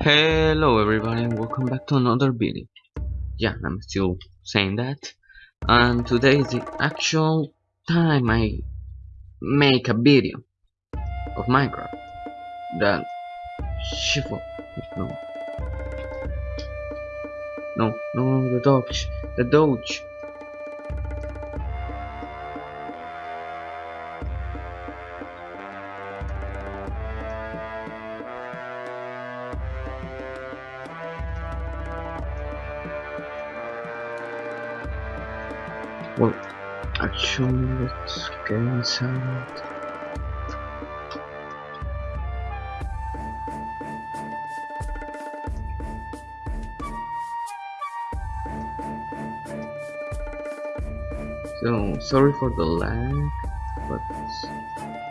Hello everybody and welcome back to another video. Yeah, I'm still saying that. And today is the actual time I make a video of Minecraft. That shift no. No, no, the dodge, the dodge. Well, actually, let's get inside. So, sorry for the lag, but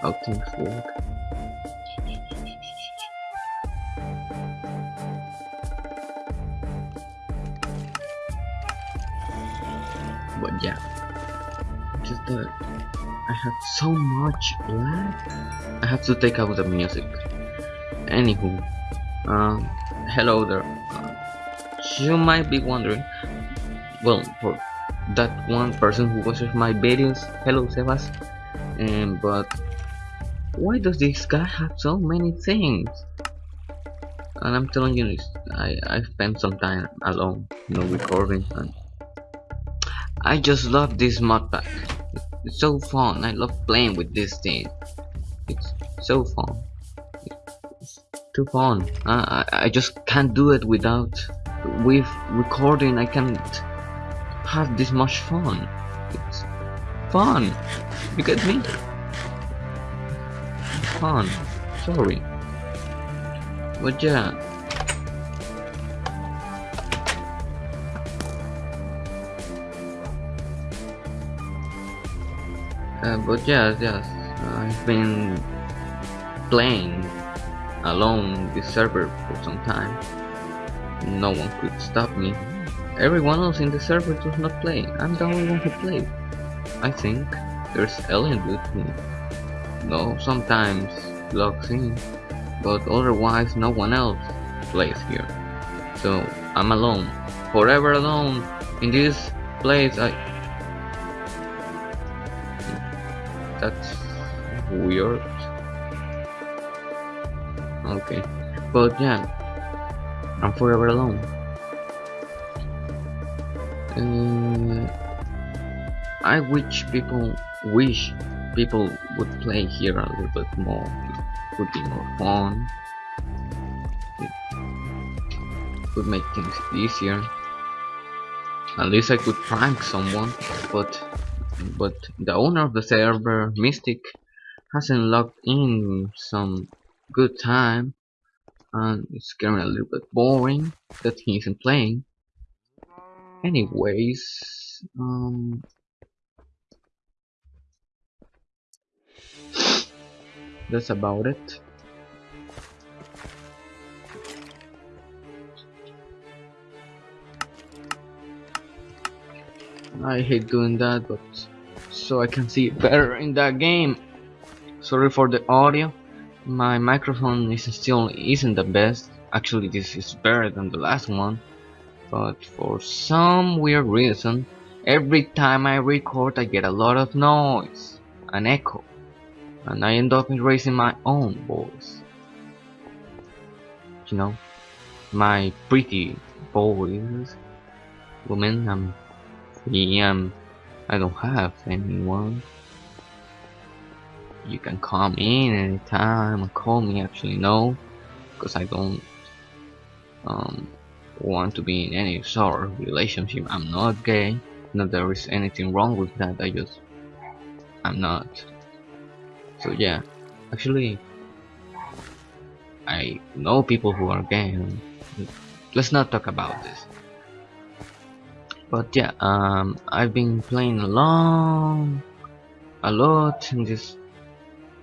how things work. But yeah, just that I have so much lag, I have to take out the music. Anywho, um, hello there. Uh, you might be wondering, well, for that one person who watches my videos, hello Sebas, um, but why does this guy have so many things? And I'm telling you this, I, I spent some time alone, you know, recording and I just love this mod pack. It's so fun. I love playing with this thing. It's so fun. It's too fun. Uh, I, I just can't do it without with recording. I can't have this much fun. It's fun. You get me? Fun. Sorry. But yeah. Uh, but yes, yes, I've been playing alone this server for some time. No one could stop me. Everyone else in the server does not play. I'm the only one who plays. I think there's Alien with me. No, sometimes logs in, but otherwise no one else plays here. So I'm alone, forever alone in this place. I that's weird okay but yeah I'm forever alone uh, I wish people wish people would play here a little bit more. It would be more fun. It would make things easier. At least I could prank someone but but the owner of the server, Mystic, hasn't logged in some good time and it's getting a little bit boring that he isn't playing. Anyways, um, that's about it. I hate doing that, but so I can see better in that game. Sorry for the audio. My microphone is still isn't the best. Actually, this is better than the last one. But for some weird reason, every time I record, I get a lot of noise, an echo, and I end up erasing my own voice. You know, my pretty voice. Woman, I'm PM, I don't have anyone. You can come in anytime call me actually no because I don't um, want to be in any sort of relationship. I'm not gay. Not there is anything wrong with that. I just I'm not. So yeah, actually I know people who are gay. let's not talk about this but yeah um I've been playing along a lot in this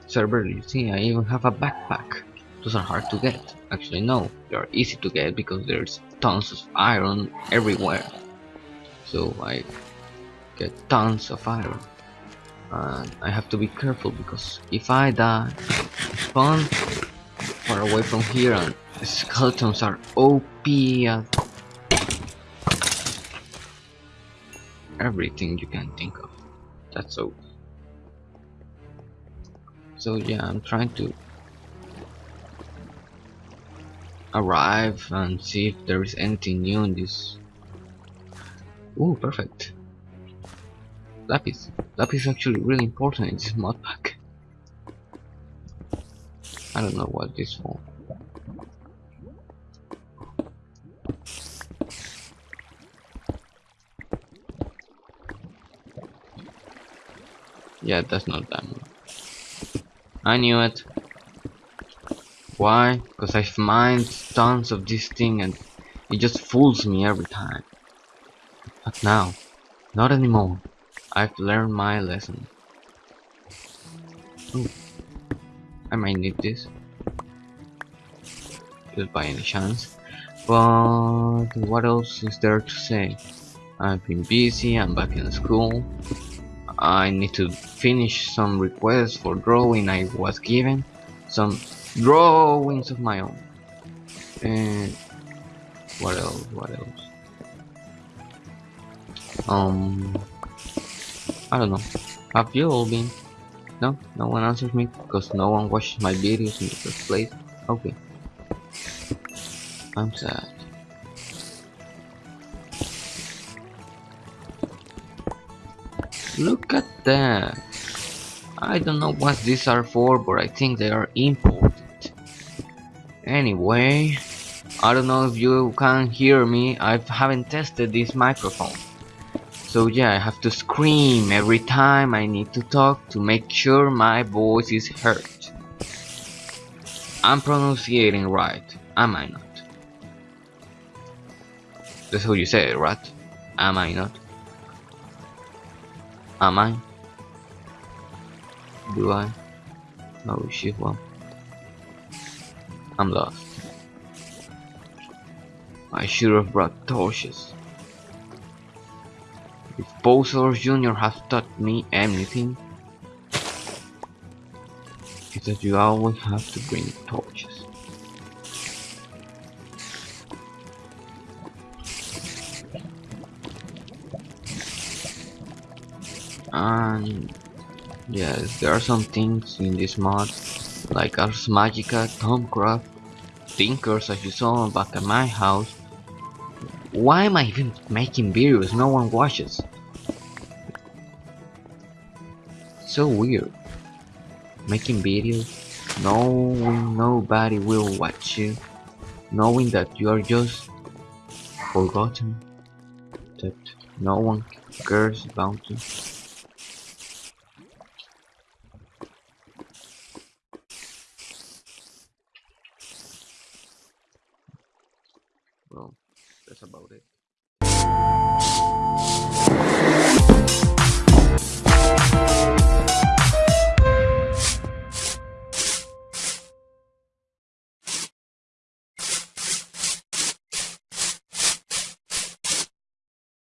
server you see I even have a backpack those are hard to get. Actually no. They are easy to get because there's tons of iron everywhere. So I get tons of iron. And I have to be careful because if I die spawn far away from here and skeletons are OP everything you can think of. That's so so yeah I'm trying to arrive and see if there is anything new in this. Ooh, perfect. Lapis lapis is actually really important in this mod pack. I don't know what this for yeah that's not that much I knew it why? Because I've mined tons of this thing and it just fools me every time. But now, not anymore. I've learned my lesson. Ooh. I might need this. Just by any chance. But what else is there to say? I've been busy, I'm back in school. I need to finish some requests for drawing I was given. Some drawings of my own. And what else? What else? Um, I don't know. Have you all been? No, no one answers me because no one watches my videos in the first place. Okay. I'm sad. Look at that. I don't know what these are for, but I think they are important. Anyway, I don't know if you can hear me, I haven't tested this microphone. So yeah, I have to scream every time I need to talk to make sure my voice is heard. I'm pronouncing right, am I not? That's how you say it, right? Am I not? Am I? Do I? No, she will. I'm lost. I should have brought torches. If Bowser Jr. has taught me anything, it's that you always have to bring torches. And yes, there are some things in this mod like Ars Magica, Thaumcraft, Tinkers as you saw back at my house. Why am I even making videos no one watches? So weird. Making videos, knowing nobody will watch you, knowing that you are just forgotten, that no one cares about you.